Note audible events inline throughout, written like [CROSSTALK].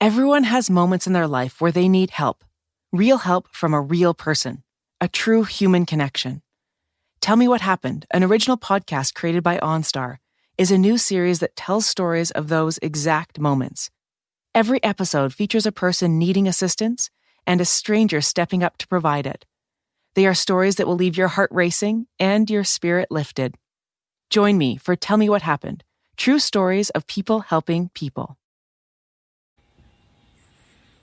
Everyone has moments in their life where they need help. Real help from a real person. A true human connection. Tell Me What Happened, an original podcast created by OnStar, is a new series that tells stories of those exact moments. Every episode features a person needing assistance and a stranger stepping up to provide it. They are stories that will leave your heart racing and your spirit lifted. Join me for Tell Me What Happened True Stories of People Helping People.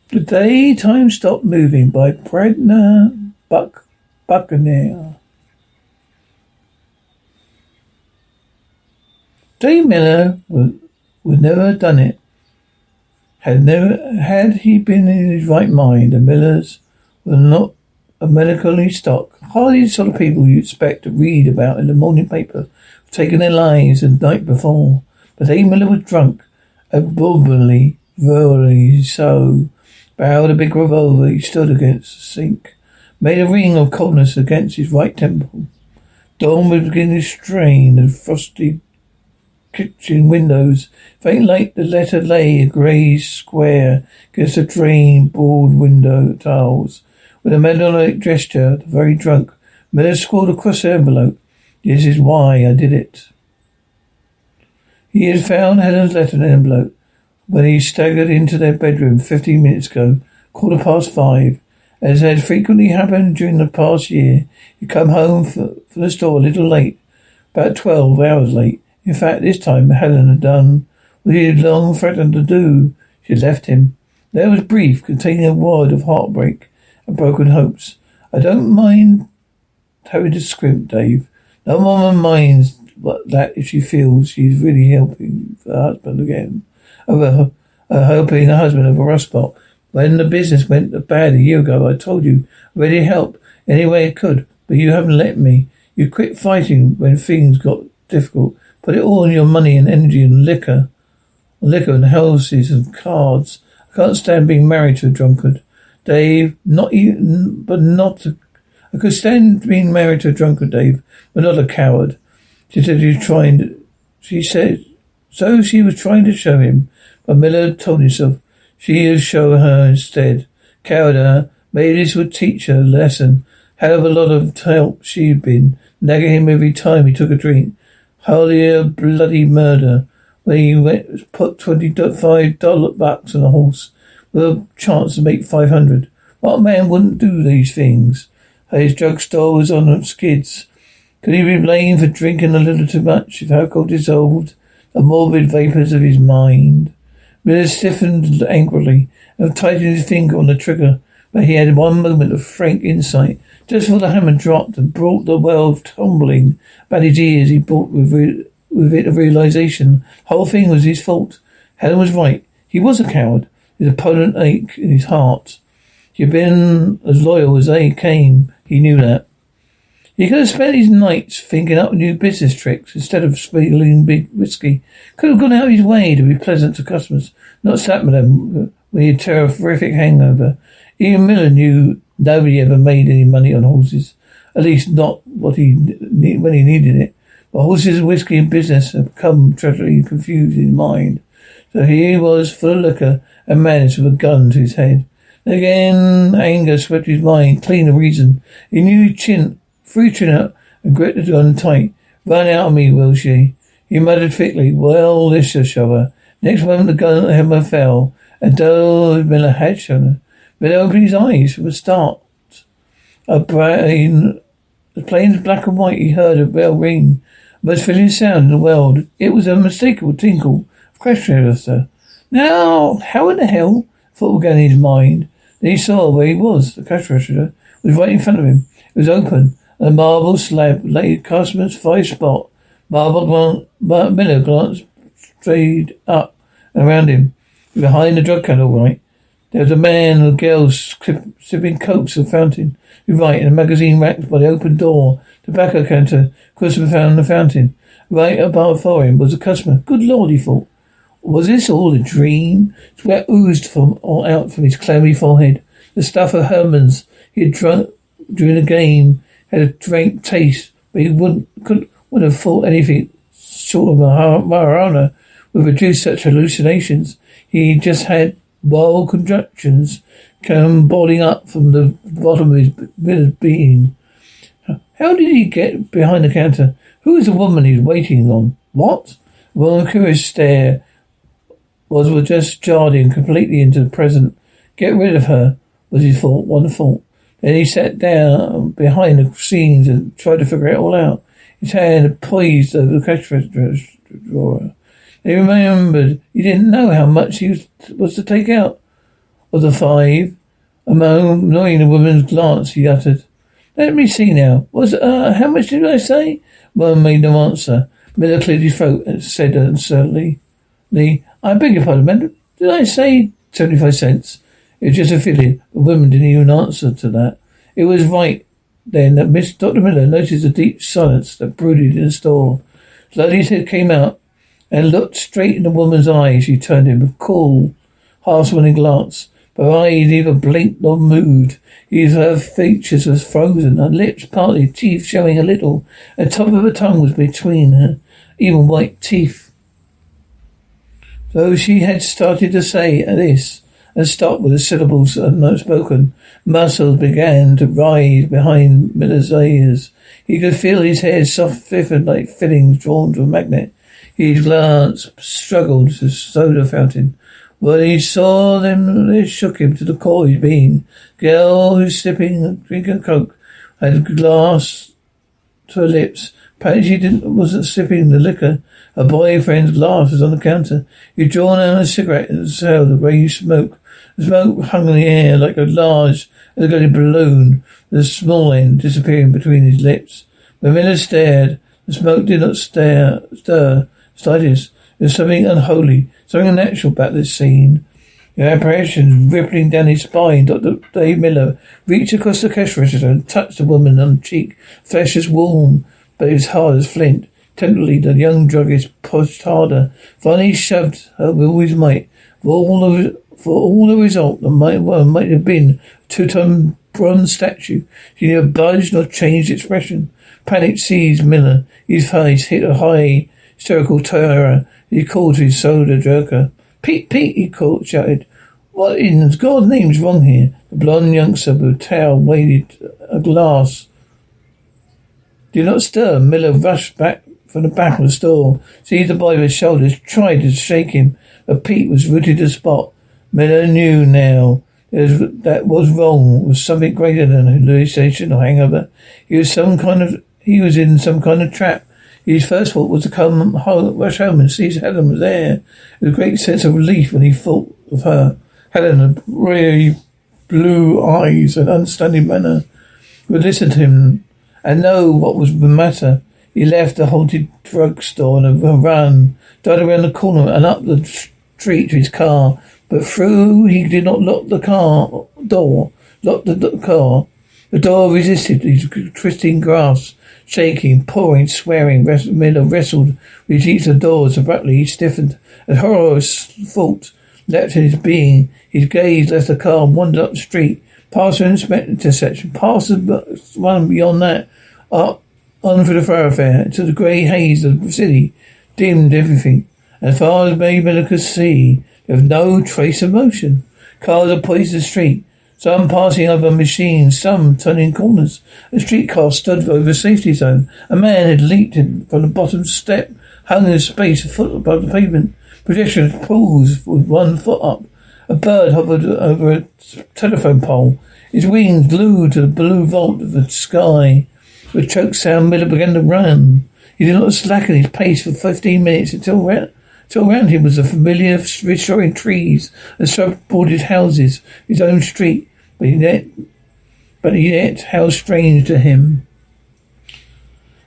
The Day Time Stopped Moving by Bradner Buck Buckner. Dave Miller would, would never have done it. Had never had he been in his right mind, the Millers were not a melancholy stock. Hardly the sort of people you'd expect to read about in the morning paper, taking their lives the night before. But Dave Miller was drunk, abnormally, verbally so. Barreled a big revolver he stood against the sink, made a ring of coldness against his right temple. Dawn was beginning to strain the frosty kitchen windows. Faint light the letter lay a grey square against the drain board window tiles. With a metallic gesture, the very drunk, Miller scrawled across the envelope, This is why I did it. He had found Helen's letter in envelope when he staggered into their bedroom fifteen minutes ago, quarter past five. As had frequently happened during the past year, he'd come home from the store a little late, about twelve hours late. In fact, this time Helen had done what he had long threatened to do. She had left him. There was brief, containing a word of heartbreak and broken hopes. I don't mind having to scrimp, Dave. No woman minds but that if she feels she's really helping her husband again, over uh, helping her husband of a spot. When the business went bad a year ago, I told you ready to help any way I could, but you haven't let me. You quit fighting when things got difficult. Put it all in your money and energy and liquor, liquor and houses and cards. I can't stand being married to a drunkard. Dave, not even, but not, a, I could stand being married to a drunkard, Dave, but not a coward. She said was trying she said, so she was trying to show him, but Miller told himself she would show her instead. Coward her, maybe this would teach her a lesson. Hell of a lot of help she'd been, nagging him every time he took a drink. Hardly a bloody murder when he went put twenty five dollar bucks on a horse with a chance to make five hundred. What man wouldn't do these things? His drugstore was on skids. Could he be blamed for drinking a little too much if alcohol dissolved the morbid vapours of his mind? Miller stiffened angrily and tightened his finger on the trigger, but he had one moment of frank insight. Just before the hammer dropped and brought the world tumbling about his ears, he brought with, re- with it a realization. The whole thing was his fault. Helen was right. He was a coward. His opponent ached in his heart. He had been as loyal as they came. He knew that. He could have spent his nights thinking up new business tricks instead of spilling big whiskey. Could have gone out of his way to be pleasant to customers, not sat with them had a terrific hangover. Even Miller knew nobody ever made any money on horses. At least not what he when he needed it. But horses, and whiskey, and business had become tragically confused in mind. So he was full of liquor and madness with a gun to his head. Again, anger swept his mind, clean of reason. He knew chin, chin up and gripped the gun tight. Run out of me, will she? He muttered thickly, well, this show her. Next moment the gun hammer fell, and though Miller had shown but opened his eyes from the start. A brain, plain as black and white, he heard a bell ring. Most familiar sound in the world. It was a unmistakable tinkle of cash register. Now, how in the hell? Thought began in his mind. Then he saw where he was. The cash register was right in front of him. It was open. A marble slab lay customer's five spot. Marble glan- Miller glanced straight up and around him. Behind the drug counter, right? There was a man and a girl sipping cokes at fountain. Right, in a magazine rack by the open door. Tobacco counter. Customer found the fountain. Right above for him was a customer. Good Lord, he thought. Was this all a dream? Sweat oozed from all out from his clammy forehead. The stuff of Herman's he had drunk during the game had a drink taste, but he wouldn't couldn't wouldn't have thought anything short of marijuana would produce such hallucinations. He just had Wild conjectures came boiling up from the bottom of his being. How did he get behind the counter? Who is the woman he's waiting on? What? Well, a curious stare was just jarred him completely into the present. Get rid of her, was his thought, one thought. Then he sat down behind the scenes and tried to figure it all out. His hand poised over the cash register drawer. He remembered he didn't know how much he was, was to take out of the five. Annoying the woman's glance, he uttered. Let me see now. Was uh, how much did I say? One made no answer. Miller cleared his throat and said uncertainly, I beg your pardon, man. Did I say seventy-five cents? It was just a feeling. The woman didn't even answer to that. It was right then that Miss Dr. Miller noticed the deep silence that brooded in the store. Slowly head came out and looked straight in the woman's eyes. She turned him a cool, half-smiling glance. Her eyes neither blinked nor moved. Her features was frozen, her lips partly, teeth showing a little. The top of her tongue was between her, even white teeth. Though she had started to say this and stopped with the syllables unspoken. spoken, muscles began to rise behind Miller's ears. He could feel his hair soft, stiffened like fillings drawn to a magnet. His glance struggled to the soda fountain. When he saw them, they shook him to the core his being. Girl who's sipping, a drink of coke, had a glass to her lips. Apparently she didn't, wasn't sipping the liquor. Her boyfriend's glass was on the counter. He'd drawn out a cigarette and exhaled the grey smoke. The smoke hung in the air like a large, elongated balloon, with the small end disappearing between his lips. When Miller stared, the smoke did not stare, stir slightest. There was something unholy, something unnatural about this scene. The apparition rippling down his spine, Dr. Dave Miller reached across the cash register and touched the woman on the cheek. Flesh was warm, but was hard as flint. Tenderly, the young druggist pushed harder. Finally, he shoved her with all his might. For all the, for all the result, the might, well, might have been a two-ton bronze statue. She neither budged nor changed expression. Panic seized Miller. His face hit a high hysterical terror. He called to his soda jerker. Pete, Pete, he called, shouted. What in God's name's wrong here? The blonde youngster with tail waved a glass. Do not stir. Miller rushed back from the back of the store, seized the boy by his shoulders, tried to shake him, but Pete was rooted to the spot. Miller knew now that was wrong was something greater than a hallucination or hangover. He was some kind of he was in some kind of trap. His first thought was to come home, rush home and see Helen was there. With a great sense of relief when he thought of her. Helen had really blue eyes and understanding manner would listen to him and know what was the matter. He left the haunted drugstore on a run, darted around the corner and up the street to his car. But through he did not lock the car door, lock the car. The door resisted his twisting grasp shaking, pouring, swearing. Miller wrestled with each of the doors. Abruptly, he stiffened. A horrorous thought leapt in his being. His gaze left the car and wandered up the street, past an intersection, past the one beyond that, up on through the thoroughfare, into the grey haze of the city, dimmed everything. As far as Miller could see, was no trace of motion. Cars are poised the street. Some passing over machines, some turning corners. A streetcar stood over a safety zone. A man had leaped in from the bottom step, hung in space a foot above the pavement. Pedestrians paused with one foot up. A bird hovered over a telephone pole, its wings glued to the blue vault of the sky. With choked sound, Miller began to run. He did not slacken his pace for fifteen minutes until until around him was the familiar reassuring trees and sub-bordered houses, his own street, but yet, but yet how strange to him.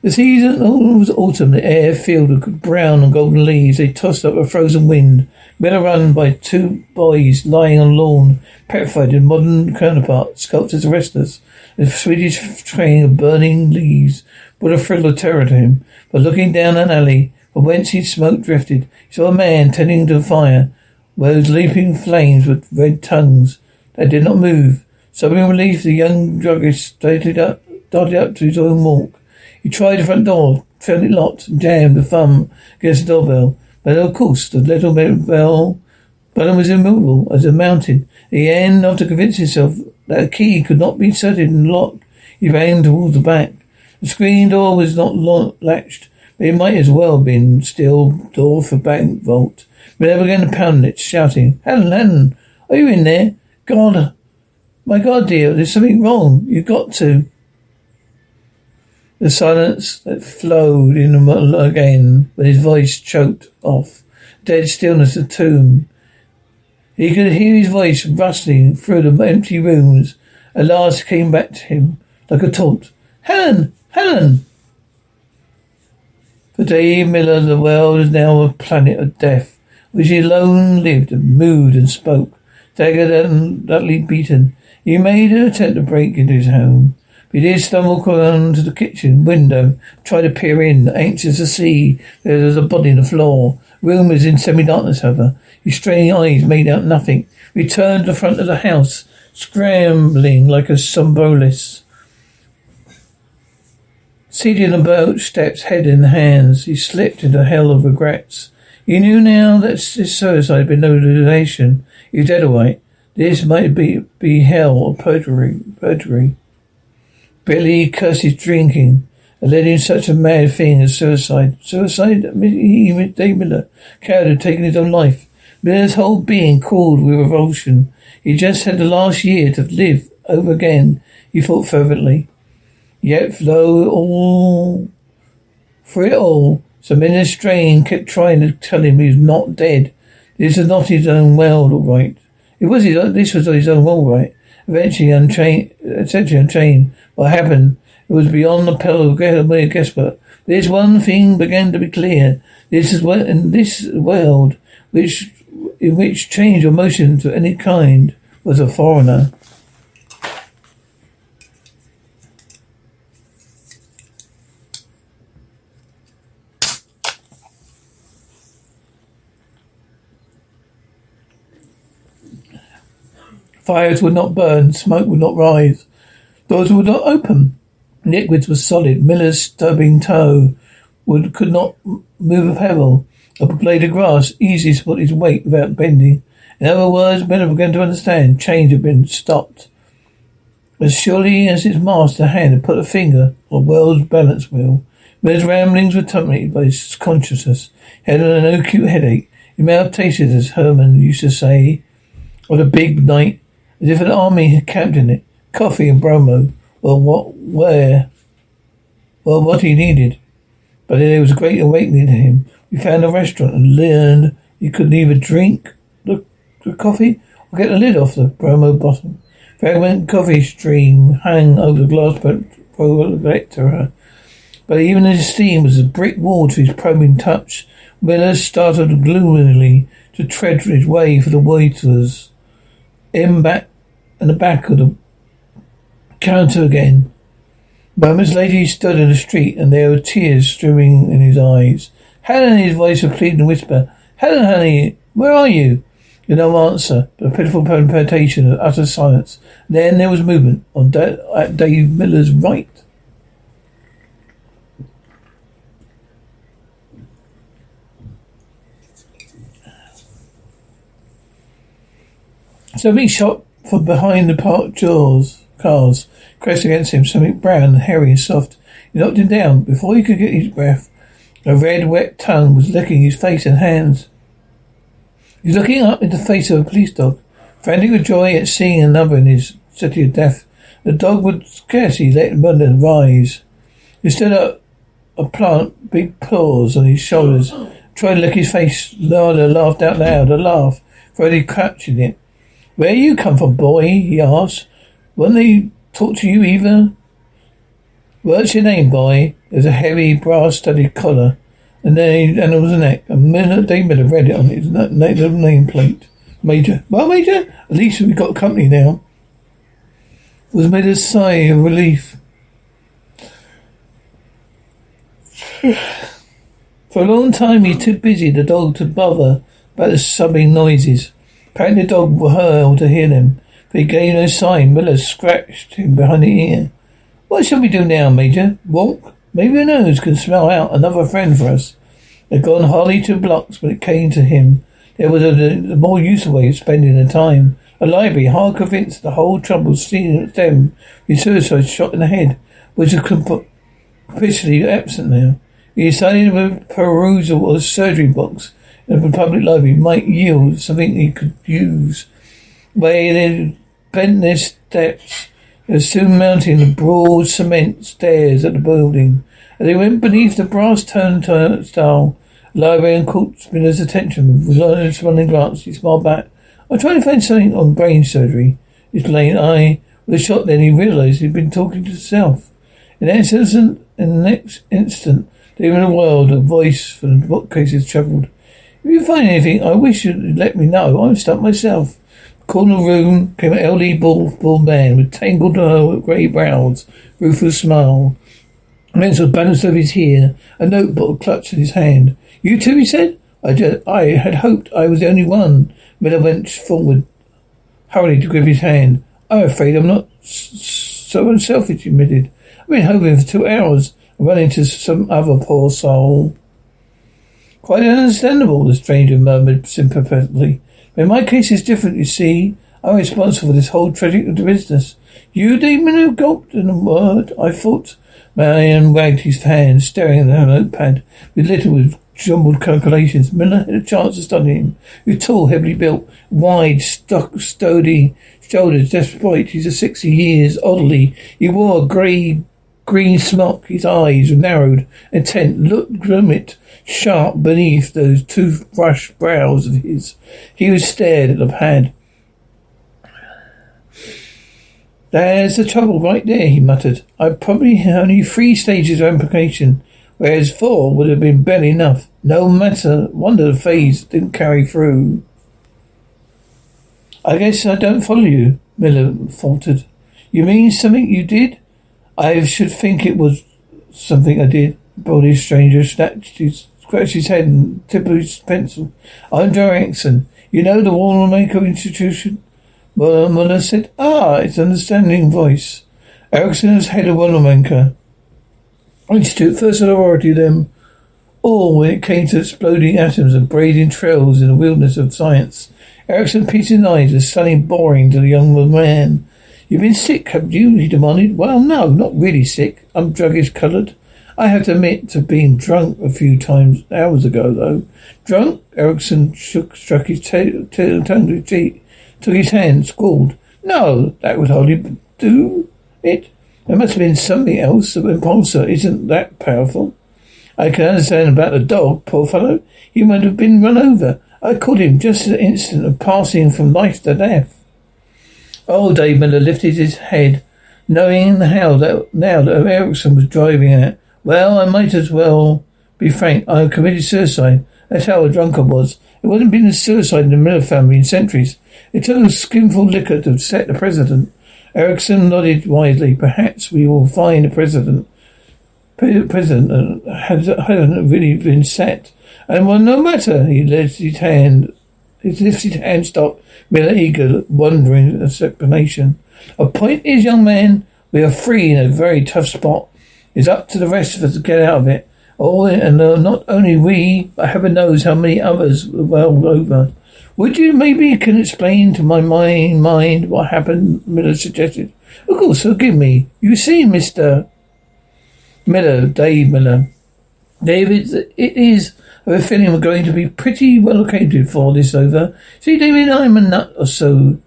The season was autumn, the air filled with brown and golden leaves. They tossed up a frozen wind. Men run by two boys lying on lawn, petrified in modern counterparts, sculptors of restless. The Swedish train of burning leaves brought a thrill of terror to him. But looking down an alley, from whence his smoke drifted, he saw a man tending to a fire, was leaping flames with red tongues that did not move. Sobbing relief, the young druggist started up, darted up to his own walk. He tried the front door, found it locked, and jammed the thumb against the doorbell. But of course, the little bell Burnham was immovable as a mountain. He the end, after convincing himself that a key could not be inserted in the lock, he ran towards the back. The screen door was not latched, but it might as well have been steel door for bank vault. But Miller began to pound it, shouting, Helen, Helen, are you in there? God, my God, dear, there's something wrong. You've got to. The silence that flowed in again, but his voice choked off. Dead stillness of tomb. He could hear his voice rustling through the empty rooms. At last came back to him like a taunt. Helen! Helen! For Dave Miller, the world is now a planet of death, which he alone lived and moved and spoke. Staggered and utterly beaten, he made an attempt to break into his home. But he did stumble onto the kitchen window, tried to peer in, anxious to see there was a body on the floor. Room was in semi-darkness, however. His straining eyes made out nothing. He returned to the front of the house, scrambling like a somnambulist. Seated on the boat steps, head in hands, he slipped into a hell of regrets. He knew now that his suicide had been no donation. He was dead away. This might be, be hell or perjury. perjury. Billy cursed his drinking and led him such a mad thing as suicide. Suicide? He, Dave Miller, coward, had taken his own life. Miller's whole being crawled with revulsion. He just had the last year to live over again, he thought fervently. Yet though all for it all, Samina Strain kept trying to tell him he was not dead. This was not his own world, all right. It was his own, this was his own world, right? Eventually unchained, essentially unchained. What happened? It was beyond the pale of guesswork. This one thing began to be clear. This is what in this world, which in which change or motion to any kind was a foreigner. Fires would not burn, smoke would not rise, doors would not open. Liquids were solid. Miller's stubbing toe would could not move a pebble. A blade of grass easily put his weight without bending. In other words, Miller began to understand. Change had been stopped. As surely as his master hand had put a finger on world's balance wheel, Miller's ramblings were dominated by his consciousness. He had an acute headache. He may have tasted, as Herman used to say, of a big night as if an army had camped in it. Coffee and bromo were what, where, well, what he needed. But there was a great awakening to him. We found a restaurant and learned he could neither drink the, the coffee or get the lid off the bromo bottle. Fragment coffee stream hung over the glass but projector. But even his steam was a brick wall to his probing touch. Miller started gloomily to tread his way for the waiters in back and the back of the counter again. Moments later he stood in the street and there were tears streaming in his eyes. Helen, his voice a pleading whisper. Helen, honey, where are you? No answer, but a pitiful palpitation of utter silence. Then there was movement on da- at Dave Miller's right. Something shot from behind the parked jaws cars, crashed against him. Something brown and hairy and soft. He knocked him down. Before he could get his breath, a red, wet tongue was licking his face and hands. He was looking up into the face of a police dog, frantic with joy at seeing another in his city of death. The dog would scarcely let him rise. He stood up a plant, big paws on his shoulders, tried to lick his face. Lala laughed out loud, a laugh, Freddie catching it. Where you come from, boy? he asked. Won't they talk to you either? What's your name, boy? There's a heavy brass-studded collar, and then and it was a neck. A minute David had read it on his little nameplate. Major. Well, Major, at least we've got company now. It was made a sigh of relief. [SIGHS] For a long time, he too busy the dog to bother about the subbing noises. Apparently the dog whirled to hear them, but he gave no sign. Miller scratched him behind the ear. What shall we do now, Major? Walk? Maybe a nose can smell out another friend for us. They'd gone hardly two blocks when it came to him. There was a, a more useful way of spending the time. A library, hard convinced the whole trouble stem from his suicide shot in the head, which was officially absent now. He decided a perusal of surgery box in the public library might yield something he could use. They bent their steps, they were soon mounting the broad cement stairs at the building. As they went beneath the brass turnstile, librarian caught Miller's attention with a responding glance. He smiled back. I'm trying to find something on brain surgery. His lane eye was shot then he realized he'd been talking to himself. In, that instant, in the next instant, in the world, a voice from the bookcases travelled. If you find anything, I wish you'd let me know. I'm stuck myself. Corner room came an elderly bald, bald man with tangled uh, grey brows, ruthless smile. Menzel balanced of his hair, a notebook clutched in his hand. You too, he said. I, just, I had hoped I was the only one. Miller went forward, hurriedly to grip his hand. I'm afraid I'm not so unselfish, he admitted. I've been hoping for two hours and run into some other poor soul. Quite understandable, the stranger murmured sympathetically. But in my case it's different, you see. I'm responsible for this whole tragic business. You, demon, gulped in a word. I thought Marion wagged his hand, staring at the notepad, with little with jumbled calculations. Miller had a chance to study him. He was tall, heavily built, wide, stuck, sturdy shoulders, despite his sixty years. Oddly, he wore a grey green smock. His eyes narrowed, intent, looked grimmet, sharp beneath those toothbrush brows of his. He was stared at the pad. There's the trouble right there, he muttered. I've probably only three stages of implication, whereas four would have been barely enough. No matter, wonder the phase didn't carry through. I guess I don't follow you, Miller faltered. You mean something you did? I should think it was something I did. Body stranger snatched his, scratched his head and tipped his pencil. I'm Joe Erickson. You know the Wanamaker Institution? Miller said, Ah, it's an understanding voice. Erickson is head of Wanamaker Institute, first authority them all when it came to exploding atoms and braiding trails in the wilderness of science. Erickson his eyes was suddenly boring to the young man. You've been sick, haven't you? he demanded. Well, no, not really sick. I'm druggish coloured. I have to admit to being drunk a few times hours ago, though. Drunk? Erickson shook, struck his t- t- tongue to his took his hand, squalled. No, that would hardly do it. There must have been something else. The impulsor isn't that powerful. I can understand about the dog, poor fellow. He might have been run over. I caught him just at the instant of passing from life to death. Old Dave Miller lifted his head, knowing how that now that Erickson was driving it. Well, I might as well be frank. I committed suicide. That's how a drunk I was. It wasn't been a suicide in the Miller family in centuries. It took a skinful liquor to set the president. Erickson nodded wisely. Perhaps we will find a president. President hasn't really been set. And well, no matter. He lifted his hand. His lifted hand stopped. Miller eager, wondering explanation. A point is, young man, we are free in a very tough spot. It's up to the rest of us to get out of it. All and not only we, but heaven knows how many others well over. Would you maybe can explain to my mind, mind what happened? Miller suggested. Of course, forgive me. You see, Mister Miller, Dave Miller, David, it is. I have a feeling we're going to be pretty well acquainted for this over. See, David, I'm a nut or so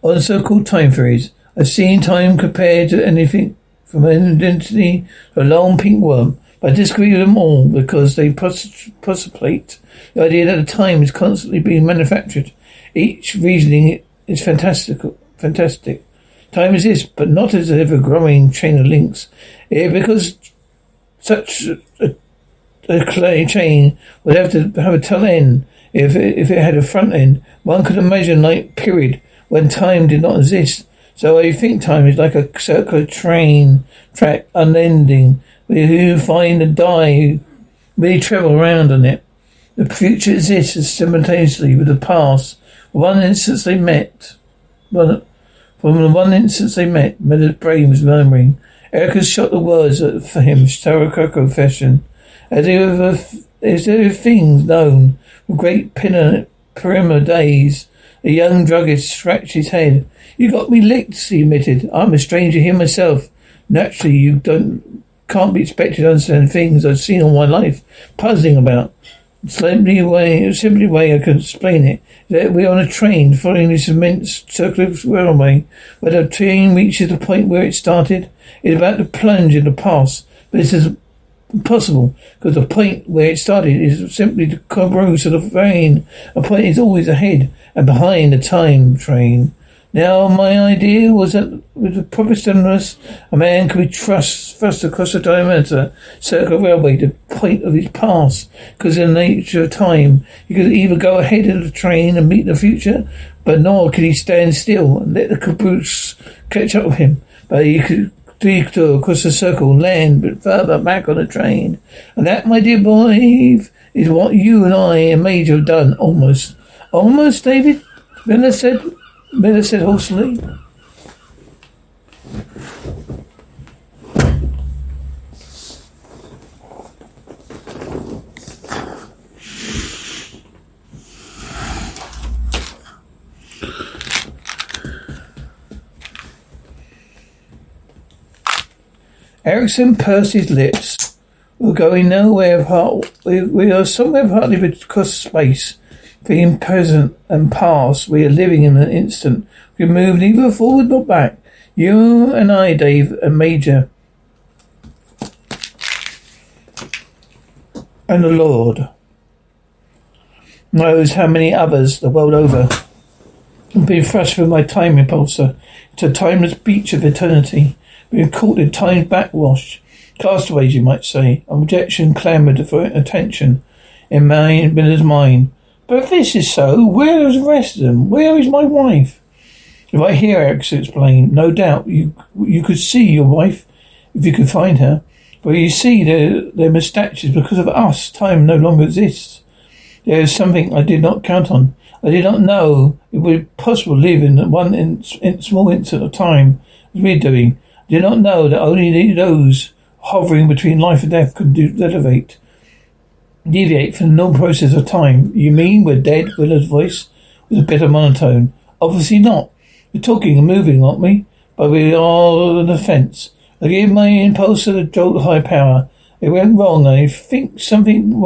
on so-called time theories. I've seen time compared to anything from an identity to a long pink worm. I disagree with them all because they postulate the idea that the time is constantly being manufactured. Each reasoning is fantastic. Fantastic. Time exists, but not as an ever-growing chain of links. Yeah, because such a, a clay chain would have to have a tail end. If it, if it had a front end, one could imagine like period when time did not exist. So I think time is like a circular train track unending who find and die, really travel around on it. The future exists simultaneously with the past. One instance they met. One, from the one instance they met, Miller's brain was murmuring. Erica shot the words for him, Starokoko fashion. As if, as were things known from great perimeter days. The young druggist scratched his head. You got me licked, he admitted. I'm a stranger here myself. Naturally, you don't can't be expected to understand things I've seen all my life, puzzling about. Simply way, simply way I can explain it that we're on a train following this immense circular railway. Where the train reaches the point where it started, it's about to plunge in the past, but is impossible because the point where it started is simply the caboose of the train. A point is always ahead and behind the time train. Now, my idea was that with the proper stimulus, a man could be thrust, thrust across the diameter circle railway to the point of his past, because in the nature of time, he could either go ahead of the train and meet the future, but nor could he stand still and let the caboose catch up with him. But he could detour across the circle, land but further back on the train. And that, my dear boy, is what you and I and Major have done, almost. Almost, David? Miller said. Miller said hoarsely. Erickson pursed his lips. We're going nowhere apart. We, we are somewhere partly across space. Being present and past, we are living in an instant. We move neither forward nor back. You and I, Dave, and Major. And the Lord knows how many others the world over i've been thrust through my time repulsor. It's a timeless beach of eternity. We've caught in time's backwash. Castaways, you might say. Objection clamoured for attention in Miller's mind. But if this is so, where is the rest of them? Where is my wife? If I hear Erickson explain, no doubt you you could see your wife if you could find her. But you see, they're, they're misstatures because of us. Time no longer exists. There is something I did not count on. I did not know it would be possible to live in one in, in small instant of time as we're doing. Did not know that only those hovering between life and death could do, elevate deviate from the normal process of time. You mean we're dead? Miller's voice was a bit of monotone. Obviously not. We're talking and moving, aren't we? But we are on the fence. I gave my impulse a jolt of high power. It went wrong. I think something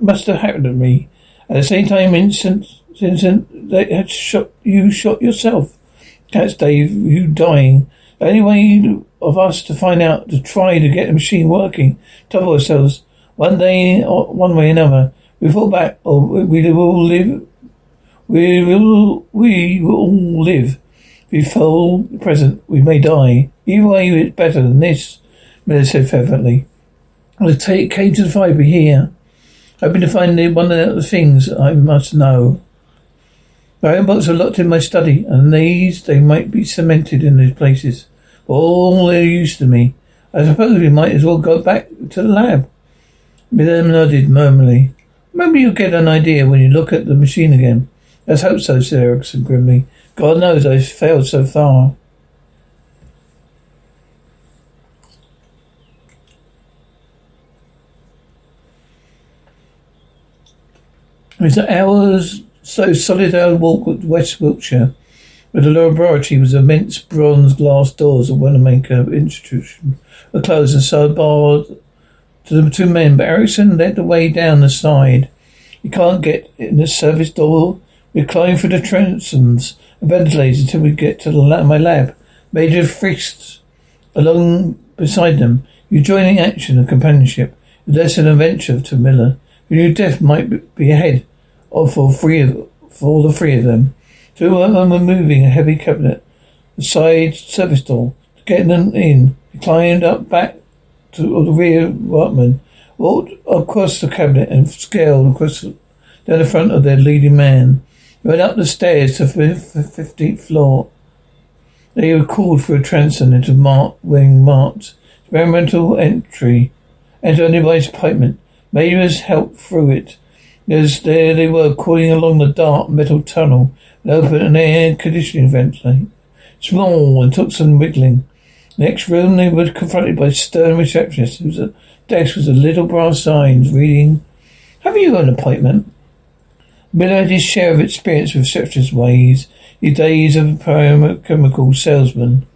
must have happened to me. At the same time, instant, instant, they had shot you, shot yourself. That's Dave. You dying. The only way of us to find out, to try to get the machine working, top ourselves one day, or one way or another, we fall back, or we will live. We will, we will all live. We fall present, we may die. Either way, it's better than this, Miller said fervently. I take, came to the fibre here, hoping to find one of the things I must know. My own books are locked in my study, and these, they might be cemented in these places. All they're used to me. I suppose we might as well go back to the lab. Miller nodded murmurly. Maybe you'll get an idea when you look at the machine again. Let's hope so, said Erickson grimly. God knows I've failed so far. It was hours, so solid our walk with West Wiltshire, where the laboratory was immense bronze glass doors of Wanamaker Institution were closed and so barred to the two men, but Erickson led the way down the side. You can't get in the service door. We climb through the transoms and ventilators until we get to the lab, my lab. Major frisked along beside them. You joining action and companionship. Less an adventure to Miller. You knew death might be ahead of for three of for all the three of them. Two of them were moving a heavy cabinet. The side service door. Getting them in. He climbed up back to the rear workmen, walked across the cabinet and scaled across down the front of their leading man. Went up the stairs to the fifteenth floor. They were called for a transom into mark wing marked experimental entry. Enter only by appointment. Majors helped through it. As there they were crawling along the dark metal tunnel and opened an air conditioning vent, Small and took some wiggling. Next room, they were confronted by a stern receptionist whose desk was a little brass sign reading, Have you an appointment? Miller had his share of experience with treacherous ways, his days of a chemical salesman.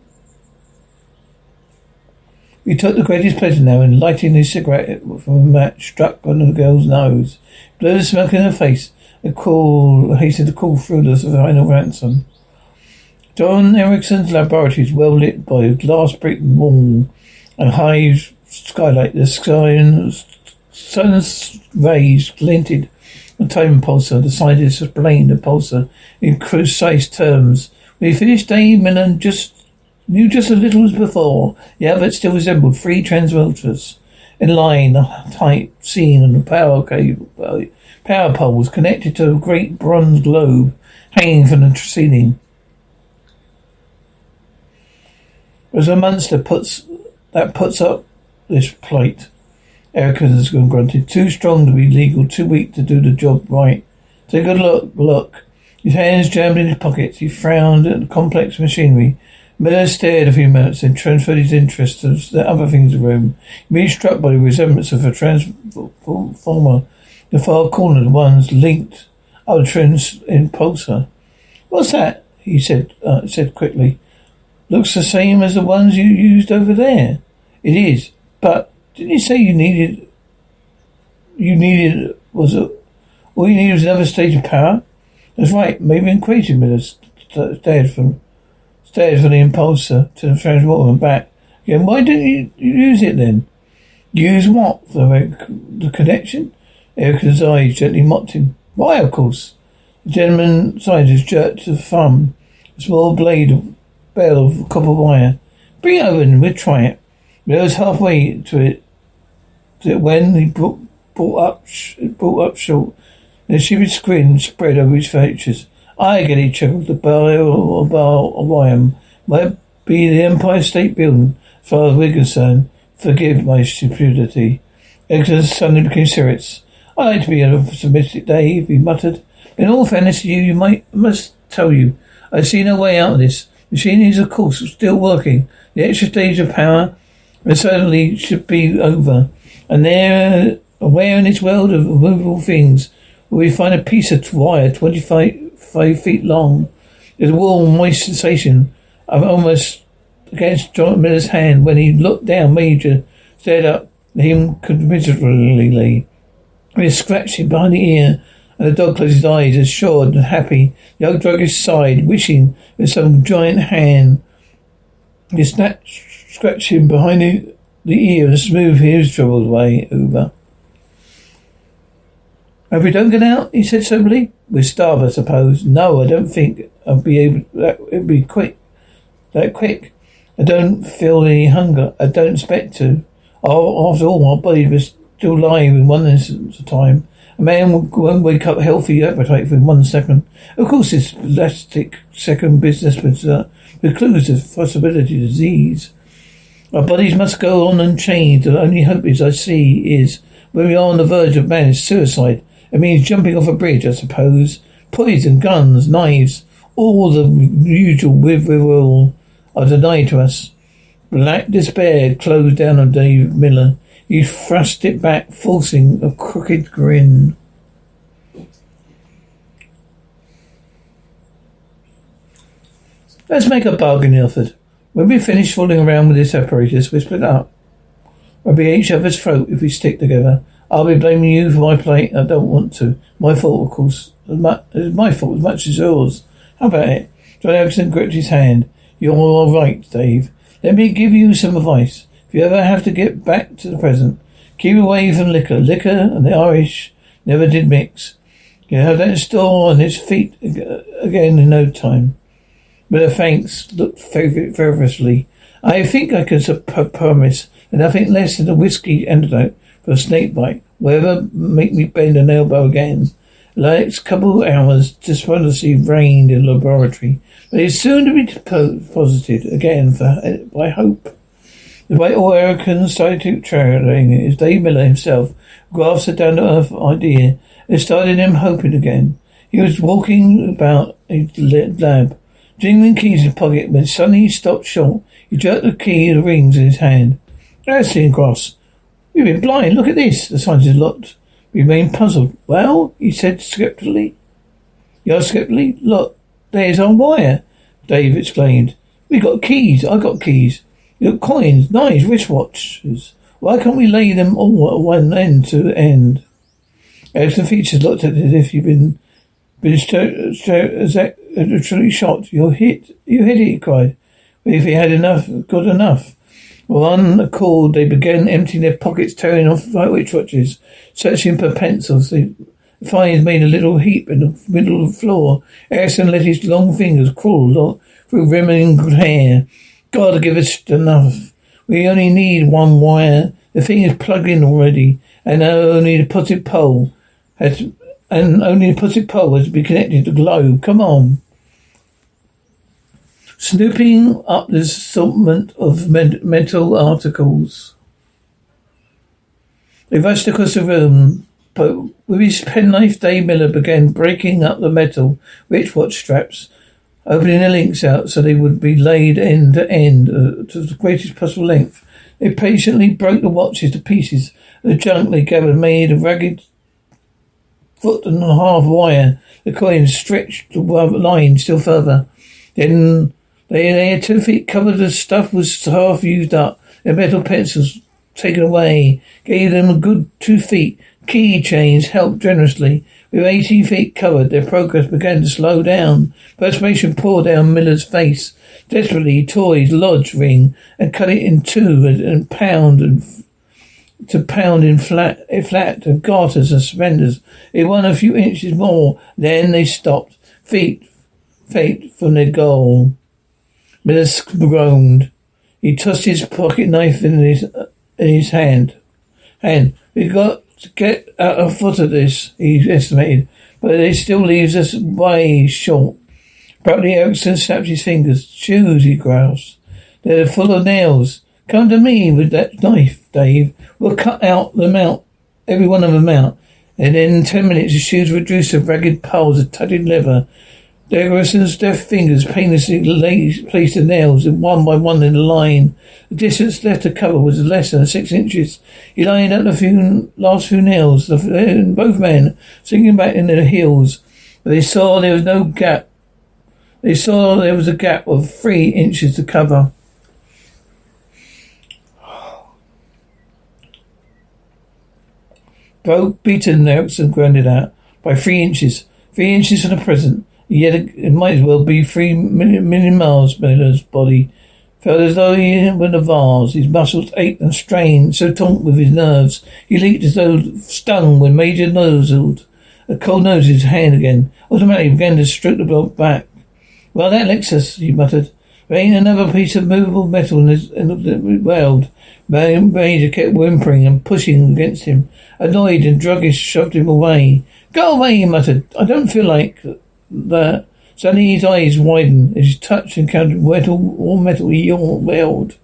He took the greatest pleasure now in lighting his cigarette from a match struck on the girl's nose. Blew the smoke in her face and call, hastened to call through the final ransom. John Erickson's laboratory is well lit by a glass brick wall and high skylight. The sky sun's rays glinted the time pulsar. The scientist explained the pulsar in precise terms. We finished Dave Miller just knew just as little as before. The outfit still resembled three transmuters in line, a tight scene on the power cable, uh, power poles connected to a great bronze globe hanging from the ceiling. As a monster puts that puts up this plate. Erica has gone grunted. Too strong to be legal, too weak to do the job right. Take a look, look. His hands jammed in his pockets. He frowned at the complex machinery. Miller stared a few minutes, then transferred his interest to the other things in the room. He was struck by the resemblance of a transformer. The far corner, the ones linked up the trans impulsor. What's that? He said, uh, said quickly. Looks the same as the ones you used over there. It is, but didn't you say you needed? You needed was it? All you needed was another stage of power. That's right. Maybe in equation Miller stared from stared from the impulsor to the transformer and back. Again, why didn't you use it then? Use what? The, the connection? Erickson's eyes gently mocked him. Why, of course. The gentleman scientist jerked the thumb, a small blade of bale of copper wire. Bring it over and we'll try it. But I was halfway to it when he brought, brought up brought up short. The sheepish grin spread over his features. I get it, chuckled the barrel of Wyam. Might be the Empire State Building, as far as we're concerned. Forgive my stupidity. Exeter suddenly became serious. I like to be optimistic, Dave, he muttered. In all fairness to you, you might must tell you, I see no way out of this. Machine is, of course, still working. The extra stage of power certainly should be over. And there, where in this world of movable things will we find a piece of wire 25 five feet long? There's a warm, moist sensation of almost against John Miller's hand when he looked down. Major stared up at him commiserately. He scratching behind the ear, and the dog closed his eyes, assured and happy. The old druggist sighed, wishing with some giant hand he snatched, scratched him behind the ear and smooth his troubled way over. If we don't get out, he said soberly, we'll starve, I suppose. No, I don't think I'll be able. That it'll be quick, that quick. I don't feel any hunger. I don't expect to. Oh, after all, my body was still alive in one instance of time. A man won't wake up healthy appetite within one second. Of course, this elastic second business precludes uh, the clues of possibility of disease. Our bodies must go on unchanged. The only hope is I see is when we are on the verge of man's suicide. It means jumping off a bridge, I suppose. Poison, guns, knives, all the usual withdrawal are denied to us. Black despair closed down on Dave Miller. He thrust it back, forcing a crooked grin. Let's make a bargain, he offered. When we finish fooling around with this apparatus, we split up. We'll be each other's throat if we stick together. I'll be blaming you for my plate. I don't want to. My fault, of course. It's my fault as much as yours. How about it? John Erickson gripped his hand. You're all right, Dave. Let me give you some advice. If you ever have to get back to the present, keep away from liquor. Liquor and the Irish never did mix. You have that store on its feet again in no time. Miller thanks looked fervorously. I think I can promise nothing less than a whiskey antidote for a snake bite will ever make me bend an elbow again. The next couple of hours, despondency reigned in the laboratory, but it's soon to be deposited again for, uh, by hope. The way all Americans started traveling is Dave Miller himself grasped a down-to-earth idea and started him hoping again. He was walking about a lab, Jingling keys in his pocket when suddenly he stopped short. He jerked the key the rings in his hand. Ashley and Cross. You've been blind. Look at this. The scientist looked. Remained puzzled. Well, he said skeptically. You're skeptically? Look, there's our wire, Dave exclaimed. We got keys. I got keys. You got coins, knives, wristwatches. Why can't we lay them all at one end to the end? Erickson Features looked at it as if you'd been been literally shot. You're hit, you hit it, he cried. If he had enough, good enough. With one accord, they began emptying their pockets, tearing off wristwatches, searching for pencils. They finally made a little heap in the middle of the floor. Erickson let his long fingers crawl through rimming hair. God, give us enough. We only need one wire. The thing is plugged in already, and only the positive pole has, and only the positive pole has to be connected to the globe. Come on. Snooping up the assortment of metal articles. They rushed across the room, but with his penknife, Dave Miller began breaking up the metal wristwatch straps opening the links out so they would be laid end to end uh, to the greatest possible length. They patiently broke the watches to pieces. The junk they gathered made a ragged foot and a half wire. The coins stretched the line still further. Then they, they had two feet covered. The stuff was half used up. Their metal pencils taken away. Gave them a good two feet. Key chains helped generously. With 18 feet covered, their progress began to slow down. Perspiration poured down Miller's face. Desperately, he tore his lodge ring and cut it in two and, pound and to pound in flat, flat of garters and suspenders. It won a few inches more. Then they stopped, feet, feet from their goal. Miller groaned. He tossed his pocket knife in his in his hand. And we've got to get out a foot of this, he estimated, but it still leaves us way short. Abruptly, Erickson snapped his fingers. Shoes, he growls. They're full of nails. Come to me with that knife, Dave. We'll cut out them out, every one of them out. And in ten minutes, the shoes reduced to ragged piles of tattered leather Erickson's deft fingers painlessly placed the nails in one by one in a line. The distance left to cover was less than six inches. He lined up the few, last few nails, the, eh, both men sinking back in their heels. But they saw there was no gap. They saw there was a gap of three inches to cover. Broke, beaten, Erickson grounded out by three inches. Three inches from the present. Yet it might as well be three million, million miles. Miller's body felt as though he were in a vase. His muscles ached and strained, so taut with his nerves. He leaped as though stung when Major nozzled. A cold nose in his hand again. Automatically began to stroke the block back. Well, that licks us, he muttered. There ain't another piece of movable metal in, this, in the world. Major kept whimpering and pushing against him. Annoyed and druggist shoved him away. Go away, he muttered. I don't feel like that. Suddenly his eyes widened as his touch encountered metal all metal he yelled.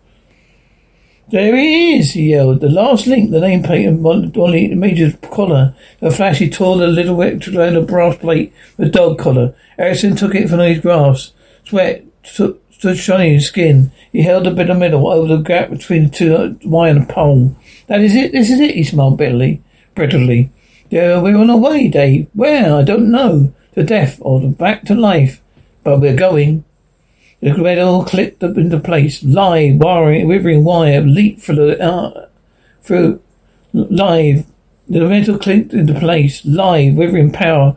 There he is, he yelled. The last link, the nameplate and Dolly Major's collar. A flash he tore the little rectangular brass plate, the dog collar. Erickson took it from his grasp. Sweat stood shining his skin. He held the bit of metal over the gap between the two uh, wire and pole. That is it, this is it, he smiled bitterly, brittlely. Yeah, we're on our way, Dave. Where? I don't know to death or back to life. But we're going. The metal clipped up into place. Live, wiring, withering wire leaped through the, uh, through, live. The metal clipped into place. Live, withering power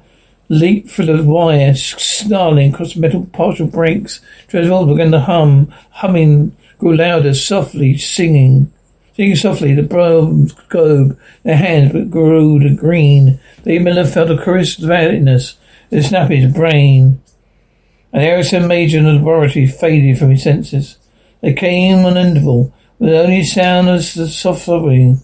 leaped through the wire, snarling across metal partial breaks. Transvolver began to hum. Humming grew louder, softly singing. Singing softly, the bronze globe, their hands grew to green. The Miller felt a caress of valueless. The snap his brain. An Erickson major in the laboratory faded from his senses. There came an interval, with only sound as the soft sobbing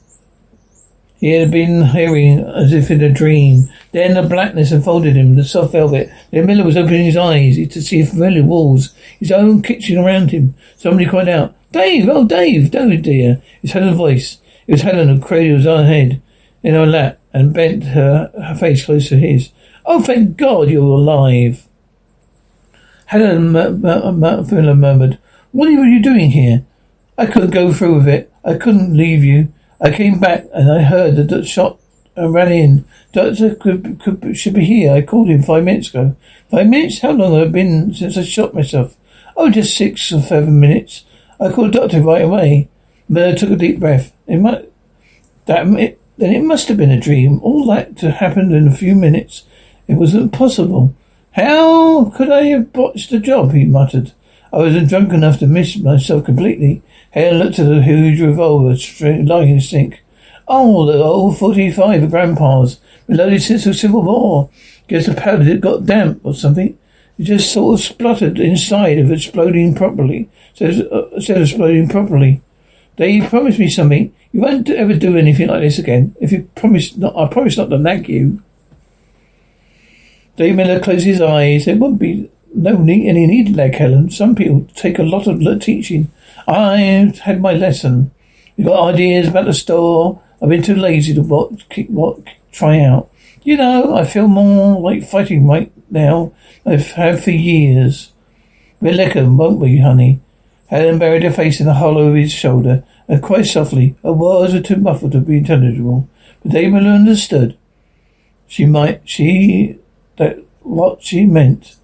he had been hearing as if in a dream. Then the blackness enfolded him, the soft velvet. Then Miller was opening his eyes to see familiar walls, his own kitchen around him. Somebody cried out, Dave! Oh, Dave! Dave, dear! It's Helen's voice. It was Helen who cradled own head in her lap and bent her, her face close to his. Oh, thank God you're alive. Helen Miller murmured, What are you doing here? I couldn't go through with it. I couldn't leave you. I came back and I heard the shot. And ran in. Doctor could, could, should be here. I called him five minutes ago. Five minutes? How long have I been since I shot myself? Oh, just six or seven minutes. I called doctor right away. Miller took a deep breath. It might, that, it, then it must have been a dream. All that to happen in a few minutes. It wasn't possible. How could I have botched the job? He muttered. I wasn't drunk enough to miss myself completely. Hale looked at the huge revolver lying in the sink. Oh, the old 45 of Grandpa's. Reloaded since the Civil War. Guess the powder got damp or something. It just sort of spluttered inside of exploding properly. Uh, said exploding properly. They promised me something. You won't ever do anything like this again. If you promise not, I promise not to nag you. Dave Miller closed his eyes. There wouldn't be no need, any need, leg, Helen. Some people take a lot of teaching. I've had my lesson. You got ideas about the store. I've been too lazy to what, what try out. You know, I feel more like fighting right now. I've had for years. We'll lick 'em, won't we, honey? Helen buried her face in the hollow of his shoulder, and quite softly. Her words were too muffled to be intelligible, but Damon understood. She might, she, that what she meant.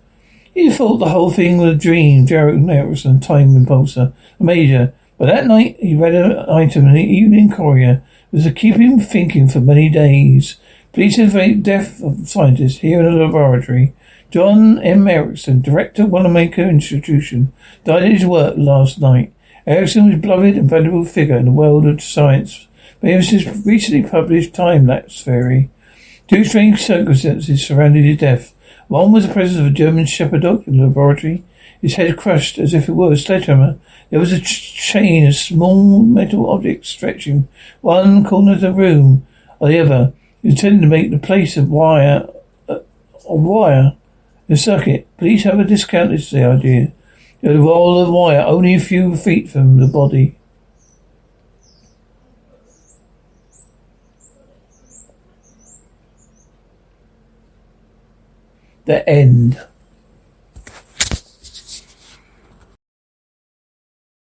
He thought the whole thing was a dream. Jarrett Erickson, time impulsor, a major. But that night he read an item in the Evening Courier. It was keep him thinking for many days. Police investigate death of scientist here in the laboratory. John M. Erickson, director of Wanamaker Institution, died at his work last night. Erickson was a beloved and valuable figure in the world of science. But ever since recently published time lapse theory, two strange circumstances surrounded his death. One was the presence of a German shepherd dog in the laboratory, his head crushed as if it were a sledgehammer. There was a ch- chain of small metal objects stretching one corner of the room or the other, intended to make the place of wire, uh, a wire, a circuit. A discount discounted the idea. Was a roll of wire only a few feet from the body. The end.